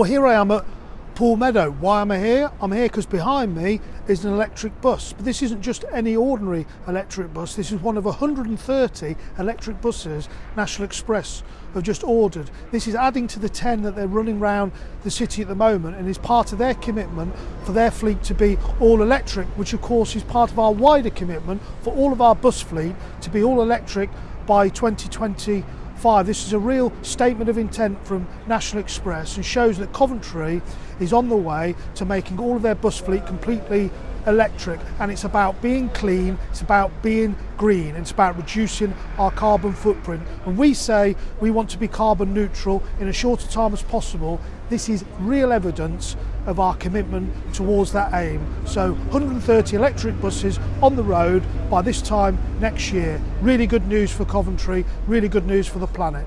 Well, here I am at Pool Meadow. Why am I here? I'm here because behind me is an electric bus. But this isn't just any ordinary electric bus. This is one of 130 electric buses National Express have just ordered. This is adding to the 10 that they're running around the city at the moment and is part of their commitment for their fleet to be all electric, which of course is part of our wider commitment for all of our bus fleet to be all electric by 2020 5. This is a real statement of intent from National Express and shows that Coventry is on the way to making all of their bus fleet completely electric and it's about being clean, it's about being green, it's about reducing our carbon footprint. When we say we want to be carbon neutral in as short a time as possible, this is real evidence of our commitment towards that aim. So 130 electric buses on the road by this time next year. Really good news for Coventry, really good news for the planet.